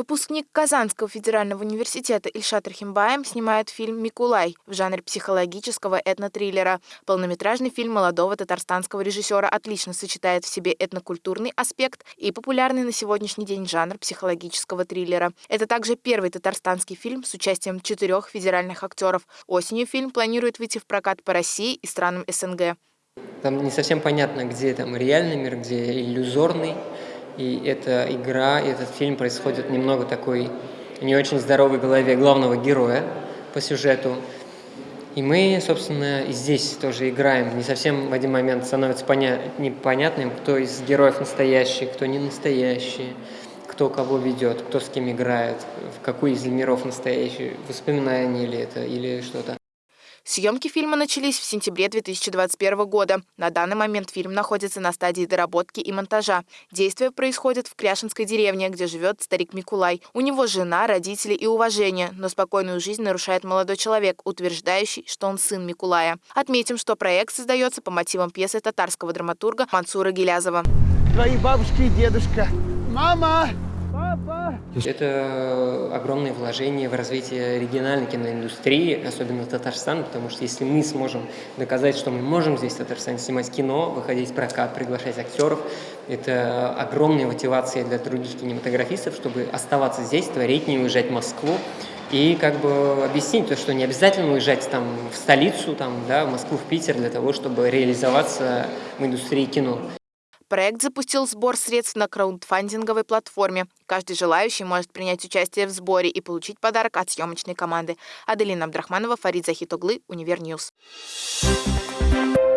Выпускник Казанского федерального университета Ильшат Рахимбаем снимает фильм «Микулай» в жанре психологического этнотриллера. Полнометражный фильм молодого татарстанского режиссера отлично сочетает в себе этнокультурный аспект и популярный на сегодняшний день жанр психологического триллера. Это также первый татарстанский фильм с участием четырех федеральных актеров. Осенью фильм планирует выйти в прокат по России и странам СНГ. Там не совсем понятно, где там реальный мир, где иллюзорный. И эта игра, этот фильм происходит немного такой не очень здоровой голове главного героя по сюжету. И мы, собственно, и здесь тоже играем. Не совсем в один момент становится поня непонятным, кто из героев настоящий, кто не настоящий, кто кого ведет, кто с кем играет, в какой из миров настоящий, воспоминания ли это или что-то. Съемки фильма начались в сентябре 2021 года. На данный момент фильм находится на стадии доработки и монтажа. Действие происходит в Кряшинской деревне, где живет старик Микулай. У него жена, родители и уважение, но спокойную жизнь нарушает молодой человек, утверждающий, что он сын Микулая. Отметим, что проект создается по мотивам пьесы татарского драматурга Мансура Гелязова. Твои бабушка и дедушка. Мама! Это огромное вложение в развитие региональной киноиндустрии, особенно Татарстана, потому что если мы сможем доказать, что мы можем здесь в Татарстане снимать кино, выходить в прокат, приглашать актеров, это огромная мотивация для других кинематографистов, чтобы оставаться здесь, творить, не уезжать в Москву, и как бы объяснить то, что не обязательно уезжать там в столицу, там, да, в Москву, в Питер для того, чтобы реализоваться в индустрии кино. Проект запустил сбор средств на краундфандинговой платформе. Каждый желающий может принять участие в сборе и получить подарок от съемочной команды. Аделина Абдрахманова, Фарид Захитоглы, Univer News. Thank